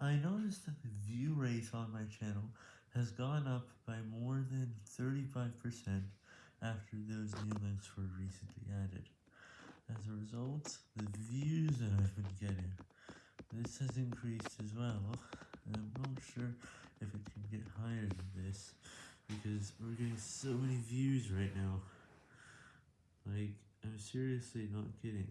I noticed that the view rate on my channel has gone up by more than 35% after those new links were recently added. As a result, the views that I've been getting, this has increased as well, I'm not sure if it can get higher than this, because we're getting so many views right now, like, I'm seriously not kidding.